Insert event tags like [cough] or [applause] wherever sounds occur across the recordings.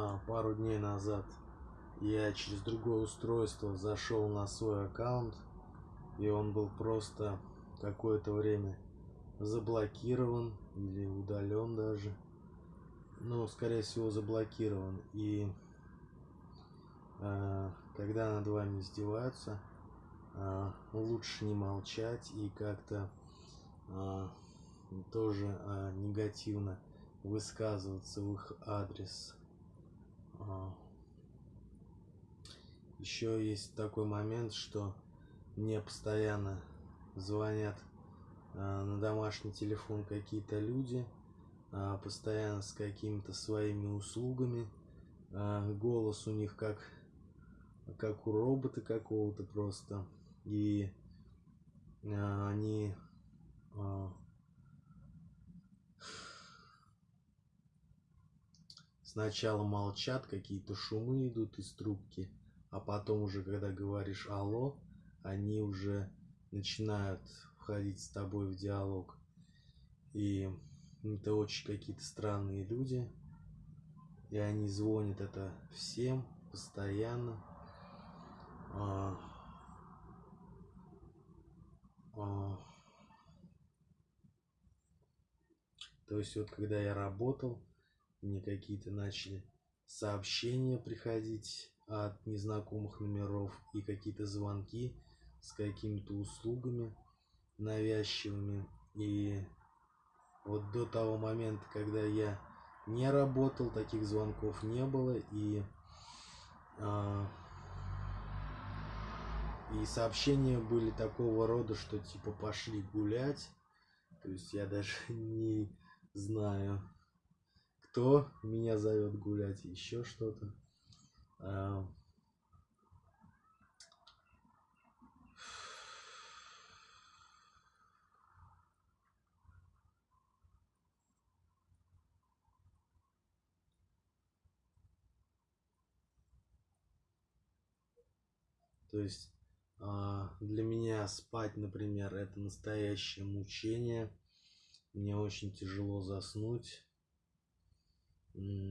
а, пару дней назад я через другое устройство зашел на свой аккаунт, и он был просто какое-то время заблокирован или удален даже. Ну, скорее всего, заблокирован. И э, когда над вами издеваются, э, лучше не молчать и как-то э, тоже э, негативно высказываться в их адрес. Еще есть такой момент, что мне постоянно звонят э, на домашний телефон какие-то люди, э, постоянно с какими-то своими услугами. Э, голос у них как, как у робота какого-то просто. И они сначала молчат, какие-то шумы идут из трубки, а потом уже, когда говоришь «алло», они уже начинают входить с тобой в диалог. И это очень какие-то странные люди. И они звонят это всем постоянно. А, а, то есть вот когда я работал, мне какие-то начали сообщения приходить от незнакомых номеров и какие-то звонки с какими-то услугами навязчивыми. И вот до того момента, когда я не работал, таких звонков не было. И, а, и сообщения были такого рода, что типа пошли гулять. То есть я даже [laughs] не знаю, кто меня зовет гулять, еще что-то. То есть а, для меня спать, например, это настоящее мучение. Мне очень тяжело заснуть.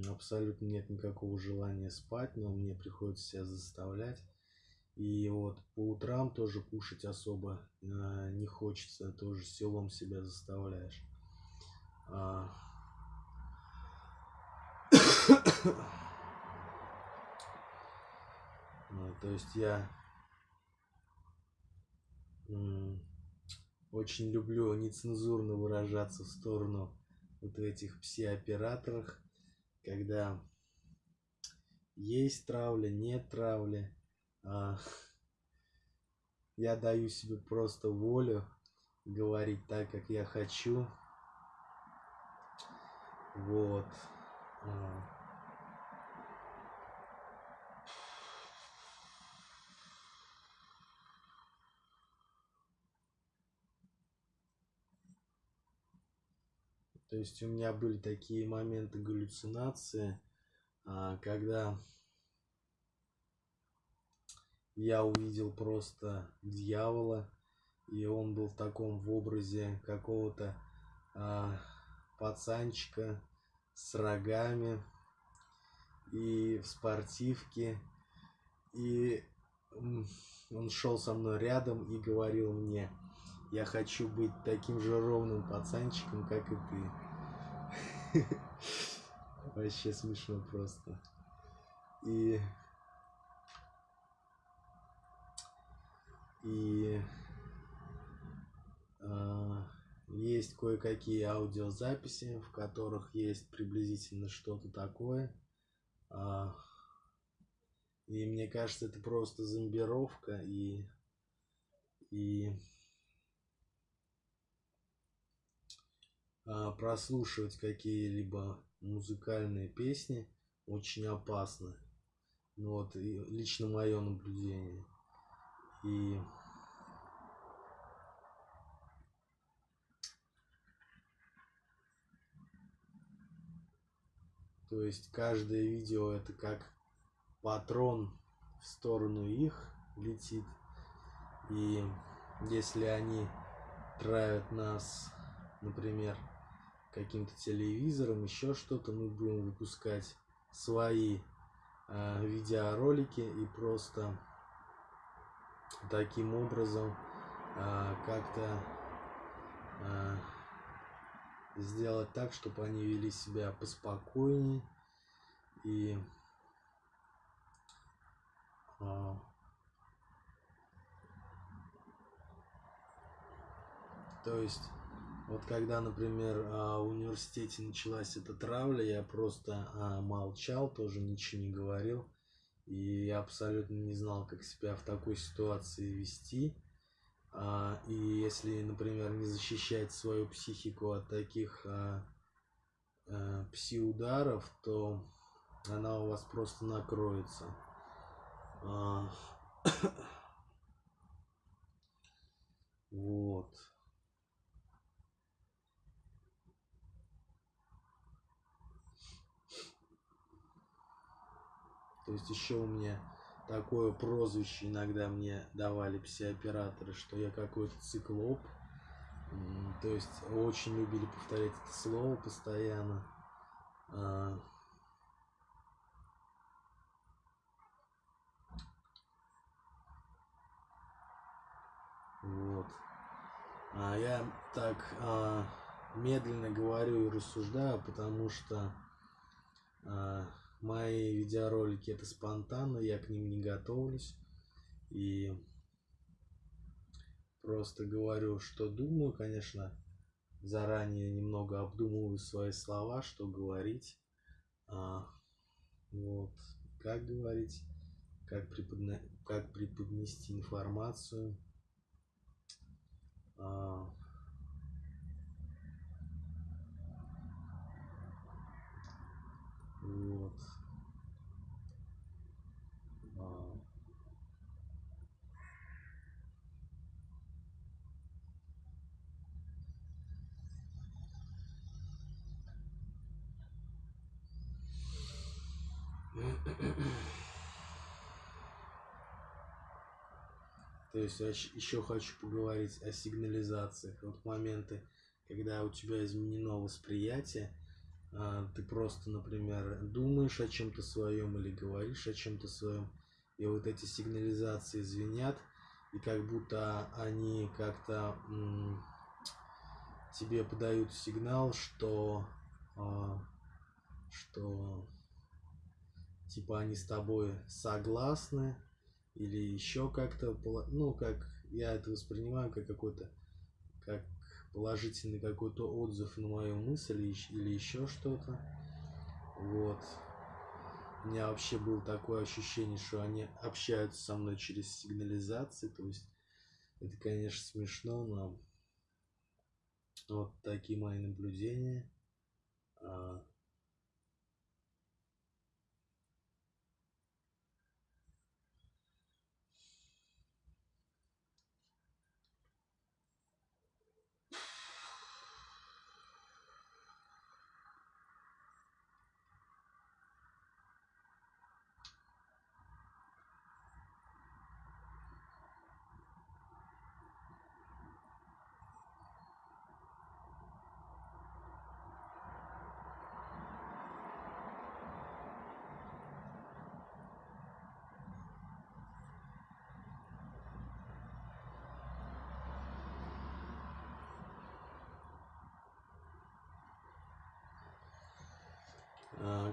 Абсолютно нет никакого желания спать, но мне приходится себя заставлять. И вот по утрам тоже кушать особо э, не хочется, тоже селом себя заставляешь. А... ну, то есть я очень люблю нецензурно выражаться в сторону вот этих пси-операторах, когда есть травля, нет травли. А, я даю себе просто волю говорить так, как я хочу. Вот. А. То есть у меня были такие моменты галлюцинации, а, когда я увидел просто дьявола, и он был в таком в образе какого-то а, пацанчика с рогами и в спортивке. И он шел со мной рядом и говорил мне, я хочу быть таким же ровным пацанчиком, как и ты. [laughs] Вообще смешно просто. И... И... Э, есть кое-какие аудиозаписи, в которых есть приблизительно что-то такое. Э, и мне кажется, это просто зомбировка и... И прослушивать какие-либо музыкальные песни очень опасно. Ну вот, лично мое наблюдение. И То есть каждое видео это как патрон в сторону их летит. И если они травят нас, например, каким-то телевизором, еще что-то. Мы будем выпускать свои э, видеоролики и просто таким образом э, как-то э, сделать так, чтобы они вели себя поспокойнее и э, то есть вот когда, например, в университете началась эта травля, я просто молчал, тоже ничего не говорил. И я абсолютно не знал, как себя в такой ситуации вести. А, и если, например, не защищать свою психику от таких а, а, пси-ударов, то она у вас просто накроется. А, вот. То есть еще у меня такое прозвище иногда мне давали пси-операторы, что я какой-то циклоп. То есть очень любили повторять это слово постоянно. А. Вот. А я так а, медленно говорю и рассуждаю, потому что а, Мои видеоролики это спонтанно, я к ним не готовлюсь. И просто говорю, что думаю, конечно, заранее немного обдумываю свои слова, что говорить. А, вот, как говорить, как, преподна... как преподнести информацию. А, Вот. А. То есть еще хочу поговорить о сигнализациях. Вот моменты, когда у тебя изменено восприятие, а, ты просто, например, думаешь о чем-то своем или говоришь о чем-то своем, и вот эти сигнализации звенят, и как будто они как-то тебе подают сигнал, что, а, что типа они с тобой согласны, или еще как-то, ну, как я это воспринимаю, как какой-то, как положительный какой-то отзыв на мою мысль или еще что-то. Вот. У меня вообще было такое ощущение, что они общаются со мной через сигнализации. То есть это, конечно, смешно, но вот такие мои наблюдения. А,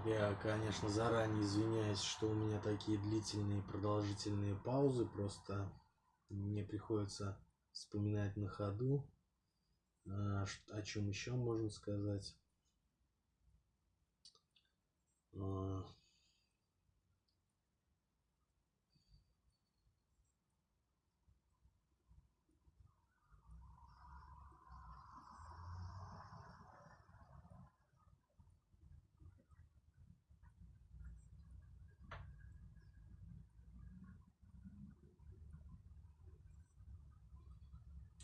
я, конечно, заранее извиняюсь, что у меня такие длительные продолжительные паузы, просто мне приходится вспоминать на ходу, а, о чем еще можно сказать.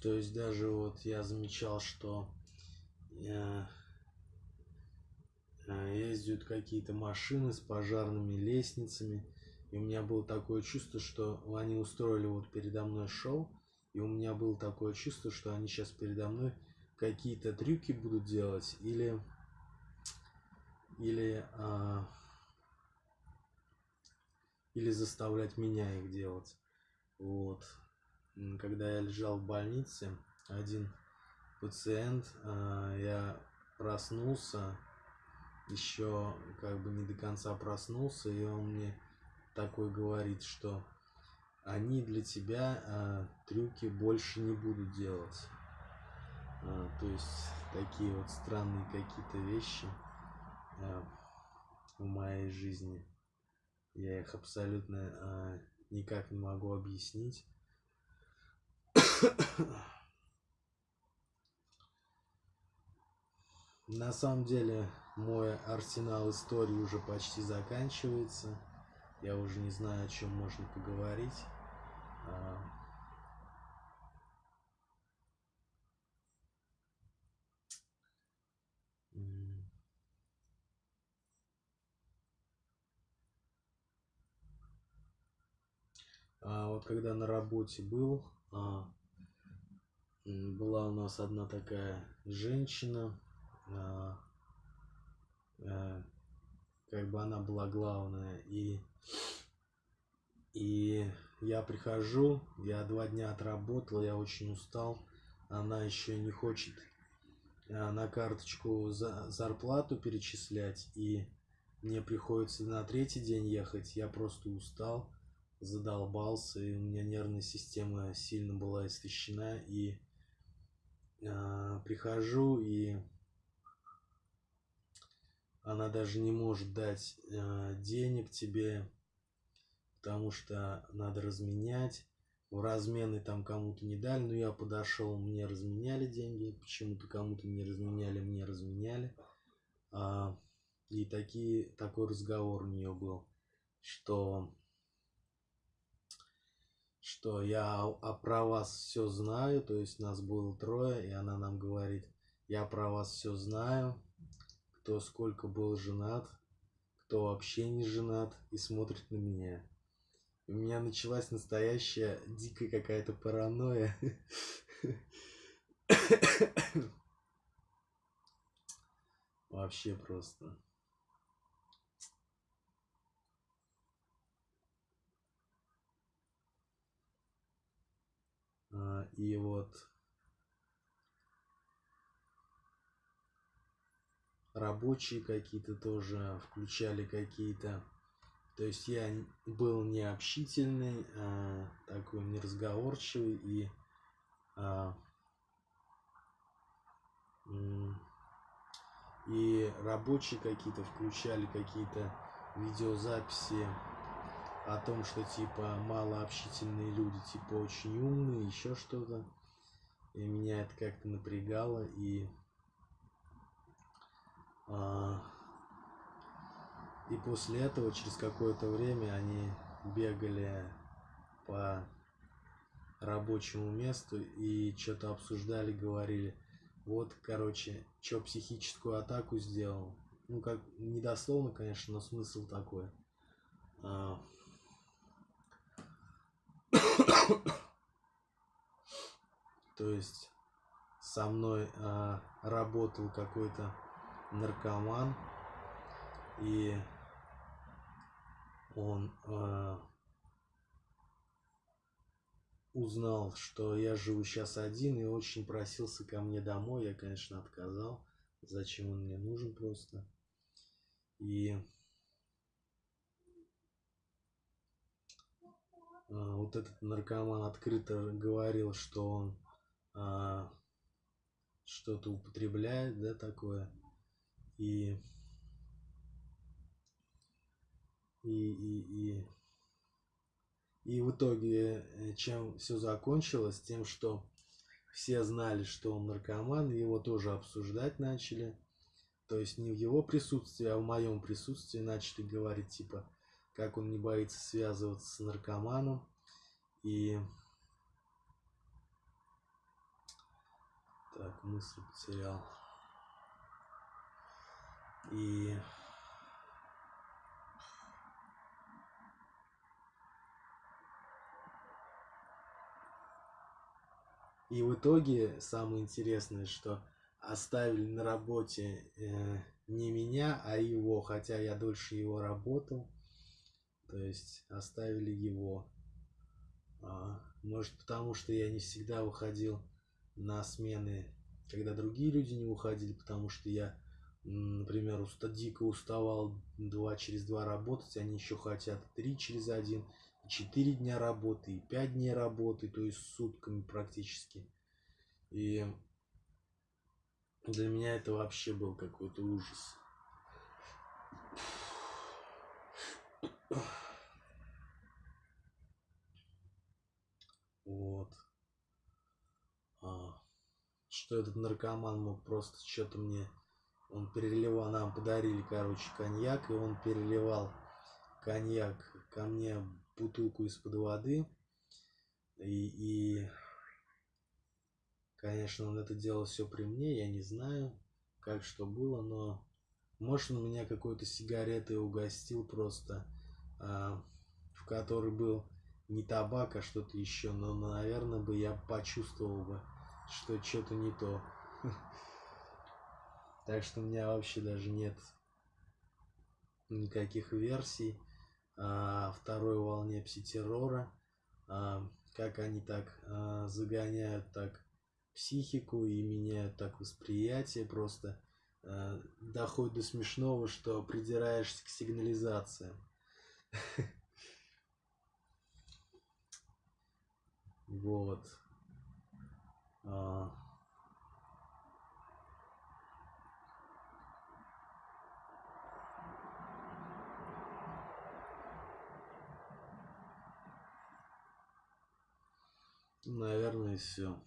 То есть даже вот я замечал, что э, э, ездят какие-то машины с пожарными лестницами. И у меня было такое чувство, что они устроили вот передо мной шоу. И у меня было такое чувство, что они сейчас передо мной какие-то трюки будут делать. Или, или а, или заставлять меня их делать. Вот. Когда я лежал в больнице, один пациент, а, я проснулся, еще как бы не до конца проснулся, и он мне такой говорит, что они для тебя а, трюки больше не будут делать. А, то есть такие вот странные какие-то вещи в моей жизни. Я их абсолютно никак не могу объяснить. На самом деле мой арсенал истории уже почти заканчивается. Я уже не знаю, о чем можно поговорить. А, а вот когда на работе был, а, была у нас одна такая женщина, а, а, как бы она была главная, и, и я прихожу, я два дня отработал, я очень устал, она еще не хочет а, на карточку за, зарплату перечислять, и мне приходится на третий день ехать, я просто устал, задолбался, и у меня нервная система сильно была истощена, и э, прихожу, и она даже не может дать э, денег тебе, потому что надо разменять. В размены там кому-то не дали, но я подошел, мне разменяли деньги, почему-то кому-то не разменяли, мне разменяли. А, и такие, такой разговор у нее был, что что я а про вас все знаю, то есть нас было трое, и она нам говорит, я про вас все знаю, кто сколько был женат, кто вообще не женат и смотрит на меня. у меня началась настоящая дикая какая-то паранойя. [coughs] Вообще просто. И вот рабочие какие-то тоже включали какие-то. То есть я был необщительный, а, такой неразговорчивый и а, и рабочие какие-то включали какие-то видеозаписи о том, что типа малообщительные люди типа очень умные, еще что-то. И меня это как-то напрягало и а, и после этого через какое-то время они бегали по рабочему месту и что-то обсуждали, говорили, вот, короче, что психическую атаку сделал. Ну, как, недословно, конечно, но смысл такой. А, [coughs] то есть со мной а, работал какой-то наркоман и он а, узнал, что я живу сейчас один и очень просился ко мне домой. Я, конечно, отказал. Зачем он мне нужен просто. И вот этот наркоман открыто говорил, что он а, что-то употребляет, да, такое. И, и, и, и, и в итоге, э, чем все закончилось, тем, что все знали, что он наркоман, его тоже обсуждать начали. То есть не в его присутствии, а в моем присутствии начали говорить, типа, как он не боится связываться с наркоманом. И так, мысль потерял. И И в итоге самое интересное, что оставили на работе э, не меня, а его, хотя я дольше его работал То есть оставили его. А, может потому, что я не всегда выходил на смены, когда другие люди не уходили, потому что я, например, уста дико уставал два через два работать, они еще хотят три через один, четыре дня работы, и пять дней работы, то есть сутками практически. И для меня это вообще был какой-то ужас. Вот. А, что этот наркоман мог просто что-то мне... Он переливал, нам подарили, короче, коньяк, и он переливал коньяк ко мне бутылку из-под воды. И, и, конечно, он это делал все при мне, я не знаю, как что было, но может он меня какой-то сигаретой угостил просто, в которой был не табак, а что-то еще, но, наверное, бы я почувствовал бы, что что-то не то. [laughs] Так что у меня вообще даже нет никаких версий о второй волне пситеррора, а, как они так а, загоняют так психику и меняют так восприятие, просто а, доходит до смешного, что придираешься к сигнализациям. Вот. А... Наверное, все.